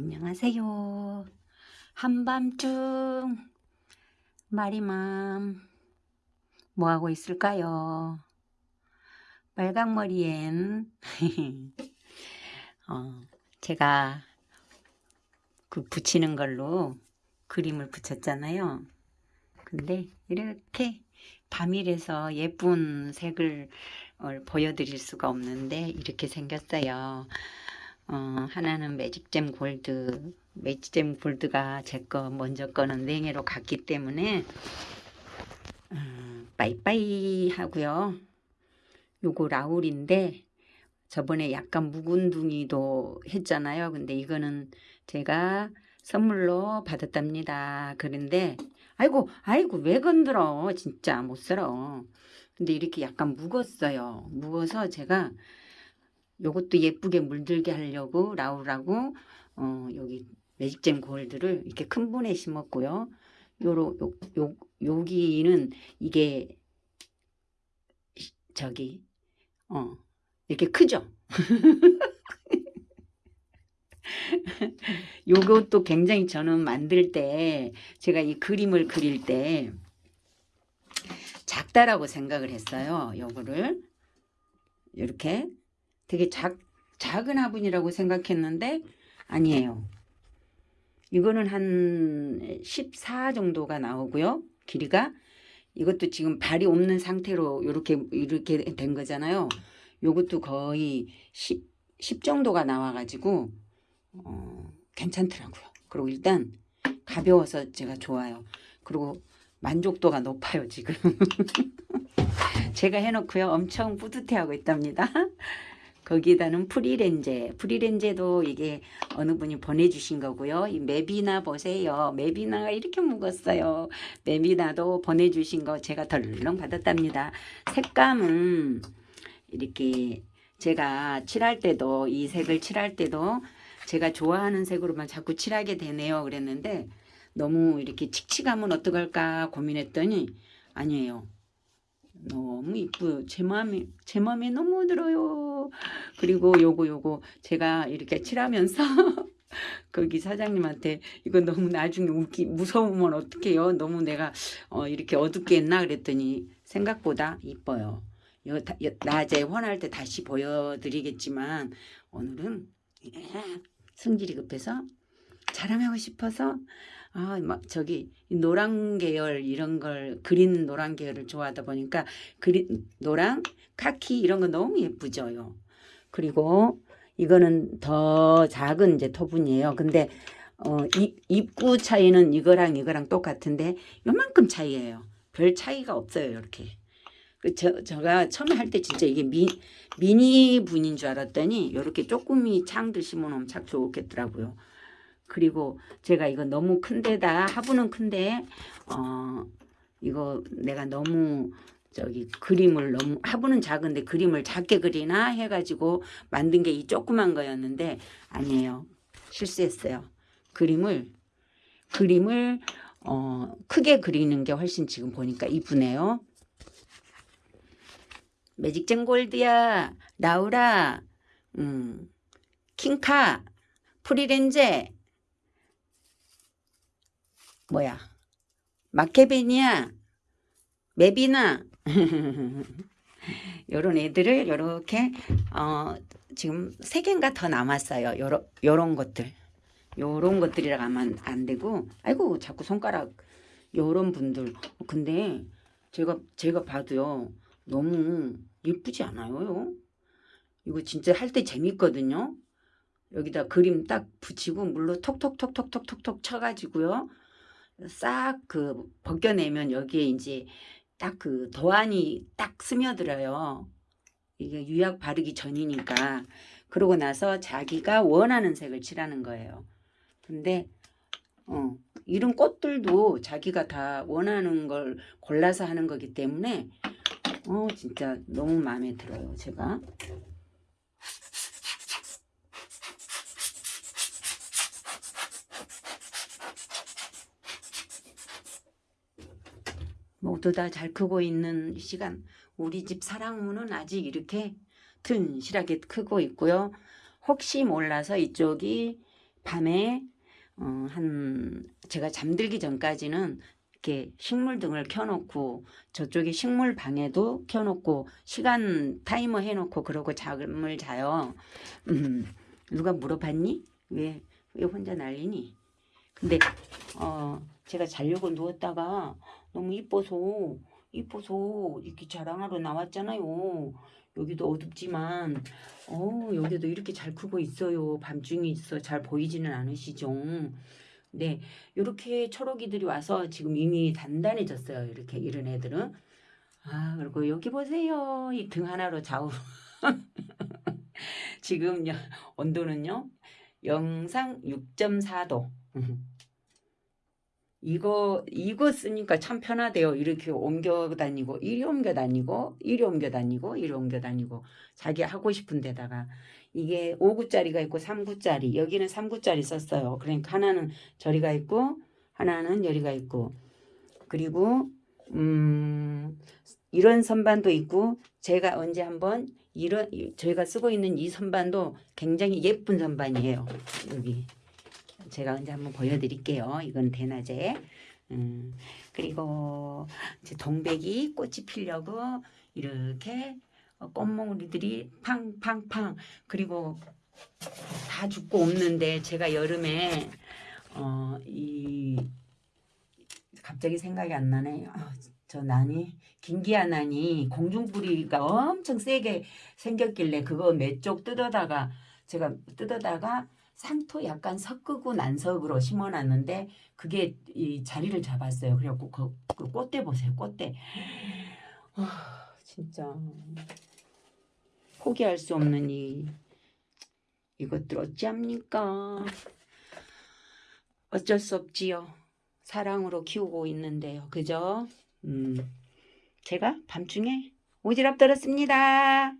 안녕하세요. 한밤중 마리맘 뭐하고 있을까요? 빨강머리엔 어, 제가 그 붙이는 걸로 그림을 붙였잖아요. 근데 이렇게 밤이라서 예쁜 색을 어, 보여드릴 수가 없는데 이렇게 생겼어요. 어, 하나는 매직잼 골드 매직잼 골드가 제 거 먼저 거는 냉해로 갔기 때문에 음, 빠이빠이 하고요. 요거 라울인데 저번에 약간 묵은둥이도 했잖아요. 근데 이거는 제가 선물로 받았답니다. 그런데 아이고 아이고 왜 건들어 진짜 못 살아. 근데 이렇게 약간 묵었어요. 묵어서 제가 요것도 예쁘게 물들게 하려고 라우라고 어, 여기 매직잼 골드를 이렇게 큰 분에 심었고요. 요로 요, 요 여기는 이게 저기 어 이렇게 크죠. 요것도 굉장히 저는 만들 때 제가 이 그림을 그릴 때 작다라고 생각을 했어요. 요거를 이렇게 되게 작, 작은 화분이라고 생각했는데 아니에요. 이거는 한 14 정도가 나오고요. 길이가 이것도 지금 발이 없는 상태로 이렇게 이렇게 된 거잖아요. 요것도 거의 10, 10 정도가 나와가지고 어, 괜찮더라고요. 그리고 일단 가벼워서 제가 좋아요. 그리고 만족도가 높아요 지금. 제가 해놓고요 엄청 뿌듯해하고 있답니다. 거기다는 프리렌제. 프리렌제도 이게 어느 분이 보내주신 거고요. 이 메비나 보세요. 메비나가 이렇게 묵었어요. 메비나도 보내주신 거 제가 덜렁 받았답니다. 색감은 이렇게 제가 칠할 때도 이 색을 칠할 때도 제가 좋아하는 색으로만 자꾸 칠하게 되네요. 그랬는데 너무 이렇게 칙칙하면 어떡할까 고민했더니 아니에요. 너무 이쁘요. 제 마음에 제 마음에 너무 들어요. 그리고 요거 요거 제가 이렇게 칠하면서 거기 사장님한테 이거 너무 나중에 웃기 무서우면 어떡해요. 너무 내가 어, 이렇게 어둡게 했나 그랬더니 생각보다 이뻐요. 요, 다, 요, 낮에 환할 때 다시 보여드리겠지만 오늘은 성질이 급해서 자랑하고 싶어서 아, 막 저기 노란 계열 이런 걸 그린 노란 계열을 좋아하다 보니까 그린 노랑 카키 이런 거 너무 예쁘죠요. 그리고 이거는 더 작은 이제 토분이에요. 근데 어, 이, 입구 차이는 이거랑 이거랑 똑같은데 요만큼 차이예요. 별 차이가 없어요. 이렇게. 그 저, 제가 처음에 할 때 진짜 이게 미, 미니 분인 줄 알았더니 이렇게 조금이 창들 심어놓으면 참 좋겠더라고요. 그리고 제가 이거 너무 큰데다 화분은 큰데 어 이거 내가 너무 저기 그림을 너무 화분은 작은데 그림을 작게 그리나 해가지고 만든 게 이 조그만 거였는데 아니에요. 실수했어요. 그림을 그림을 어 크게 그리는 게 훨씬 지금 보니까 이쁘네요. 매직젠 골드야 라우라 음 킹카 프리렌제 뭐야? 마케베니아 메비나? 요런 애들을 요렇게 어 지금 세 개인가 더 남았어요. 요런 요런 것들. 요런 것들이라 하면 안 되고. 아이고 자꾸 손가락 요런 분들. 근데 제가 제가 봐도요. 너무 예쁘지 않아요? 이거 진짜 할 때 재밌거든요? 여기다 그림 딱 붙이고 물로 톡톡톡톡톡톡톡 쳐가지고요 싹 그 벗겨내면 여기에 이제 딱 그 도안이 딱 스며들어요. 이게 유약 바르기 전이니까. 그러고 나서 자기가 원하는 색을 칠하는 거예요. 근데 어, 이런 꽃들도 자기가 다 원하는 걸 골라서 하는 거기 때문에 어 진짜 너무 마음에 들어요. 제가. 모두 다 잘 크고 있는 시간 우리 집 사랑무는 아직 이렇게 튼실하게 크고 있고요. 혹시 몰라서 이쪽이 밤에 어, 한 제가 잠들기 전까지는 이렇게 식물 등을 켜놓고 저쪽에 식물 방에도 켜놓고 시간 타이머 해놓고 그러고 잠을 자요. 음, 누가 물어봤니? 왜, 왜 혼자 난리니? 근데 어, 제가 자려고 누웠다가 너무 이뻐서 이뻐서 이렇게 자랑하러 나왔잖아요. 여기도 어둡지만 어 여기도 이렇게 잘 크고 있어요. 밤중에 있어 잘 보이지는 않으시죠? 네, 이렇게 초록이들이 와서 지금 이미 단단해졌어요. 이렇게 이런 애들은 아 그리고 여기 보세요. 이 등 하나로 좌우 지금 요- 온도는요 영상 6.4도. 이거 이거 쓰니까 참 편하대요. 이렇게 옮겨 다니고 이리 옮겨 다니고 이리 옮겨 다니고 이리 옮겨 다니고 자기 하고 싶은 데다가 이게 5구짜리가 있고 3구짜리 여기는 3구짜리 썼어요. 그러니까 하나는 저리가 있고 하나는 여리가 있고 그리고 음 이런 선반도 있고 제가 언제 한번 이런 이- 저희가 쓰고 있는 이 선반도 굉장히 예쁜 선반이에요. 여기 제가 언제 한번 보여드릴게요. 이건 대낮에. 음, 그리고 이제 동백이 꽃이 피려고 이렇게 어, 꽃몽우리들이 팡팡팡 그리고 다 죽고 없는데 제가 여름에 어, 이 갑자기 생각이 안 나네. 아, 저 난이 김기아 난이 공중뿌리가 엄청 세게 생겼길래 그거 몇 쪽 뜯어다가 제가 뜯어다가 상토 약간 섞고 난석으로 심어놨는데 그게 이 자리를 잡았어요. 그래갖고 그, 그 꽃대 보세요. 꽃대. 아 진짜 포기할 수 없는 이 이것들 어찌합니까? 어쩔 수 없지요. 사랑으로 키우고 있는데요. 그죠? 음, 제가 밤중에 오지랖 들었습니다.